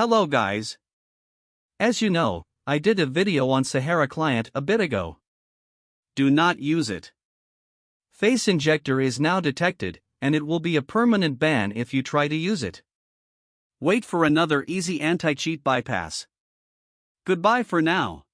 Hello guys. As you know, I did a video on Sahara Client a bit ago. Do not use it. Face injector is now detected, and it will be a permanent ban if you try to use it. Wait for another easy anti cheat bypass. Goodbye for now.